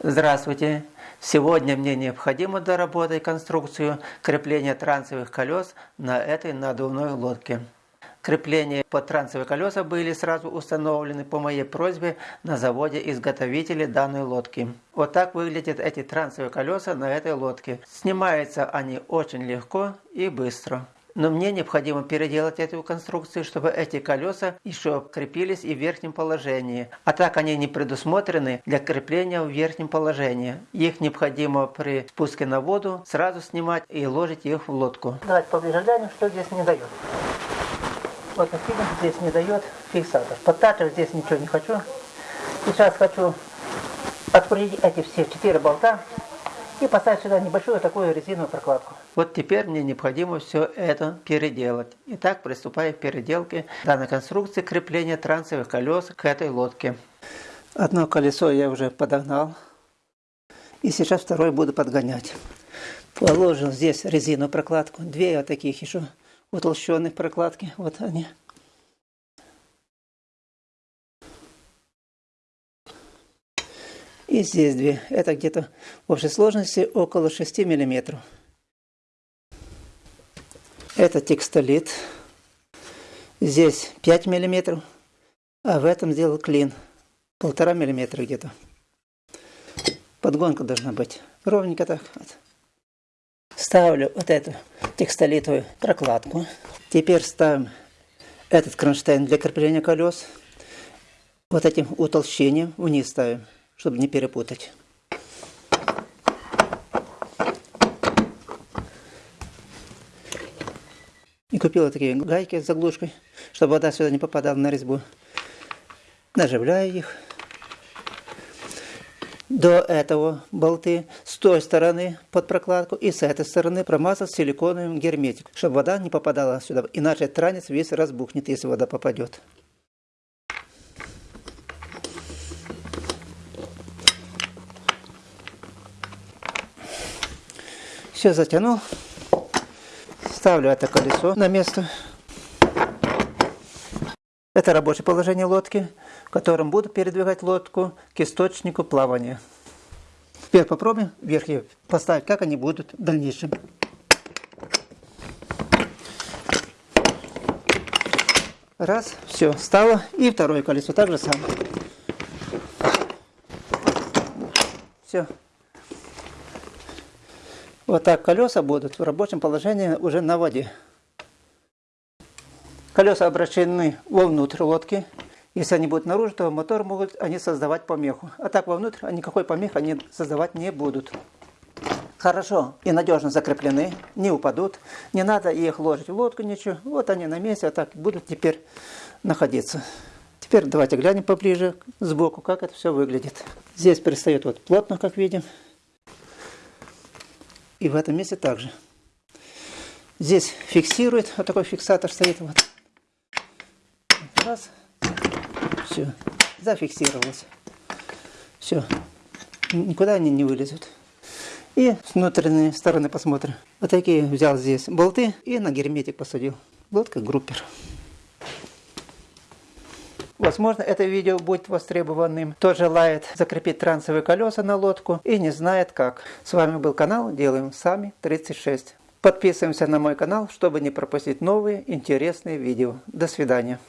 Здравствуйте! Сегодня мне необходимо доработать конструкцию крепления трансовых колес на этой надувной лодке. Крепления под трансовые колеса были сразу установлены по моей просьбе на заводе изготовителей данной лодки. Вот так выглядят эти трансовые колеса на этой лодке. Снимаются они очень легко и быстро. Но мне необходимо переделать эту конструкцию, чтобы эти колеса еще крепились и в верхнем положении. А так они не предусмотрены для крепления в верхнем положении. Их необходимо при спуске на воду сразу снимать и ложить их в лодку. Давайте поближе глянем, что здесь не дает. Вот как видим, здесь не дает фиксатор. Подтачивать здесь ничего не хочу. Сейчас хочу открутить эти все четыре болта и поставить сюда небольшую такую резиновую прокладку. Вот теперь мне необходимо все это переделать. Итак, приступаю к переделке данной конструкции крепления трансовых колес к этой лодке. Одно колесо я уже подогнал. И сейчас второе буду подгонять. Положил здесь резиновую прокладку. Две вот таких еще утолщенных прокладки. Вот они. И здесь две. Это где-то в общей сложности около 6 миллиметров. Это текстолит. Здесь 5 миллиметров. А в этом сделал клин. Полтора миллиметра где-то. Подгонка должна быть ровненько так. Вот. Ставлю вот эту текстолитовую прокладку. Теперь ставим этот кронштейн для крепления колес. Вот этим утолщением вниз ставим чтобы не перепутать. И купила такие гайки с заглушкой, чтобы вода сюда не попадала на резьбу. Наживляю их. До этого болты с той стороны под прокладку и с этой стороны промазать силиконовым герметик, чтобы вода не попадала сюда, иначе транец весь разбухнет, если вода попадет. Все затянул. Ставлю это колесо на место. Это рабочее положение лодки, в котором буду передвигать лодку к источнику плавания. Теперь попробуем вверх поставить, как они будут в дальнейшем. Раз, все, стало. И второе колесо так же самое. Все. Вот так колеса будут в рабочем положении уже на воде. Колеса обращены вовнутрь лодки. Если они будут наружу, то мотор могут они создавать помеху. А так вовнутрь никакой помехи они создавать не будут. Хорошо и надежно закреплены, не упадут. Не надо их ложить в лодку, ничего. Вот они на месте, а так будут теперь находиться. Теперь давайте глянем поближе сбоку, как это все выглядит. Здесь пристает вот плотно, как видим. И в этом месте также. Здесь фиксирует, вот такой фиксатор стоит. Вот. Раз. Все. Зафиксировалось. Все. Никуда они не вылезут. И с внутренней стороны посмотрим. Вот такие взял здесь болты и на герметик посадил. Вот как группер. Возможно, это видео будет востребованным. Кто желает закрепить трансовые колеса на лодку и не знает как. С вами был канал Делаем Сами 36. Подписываемся на мой канал, чтобы не пропустить новые интересные видео. До свидания.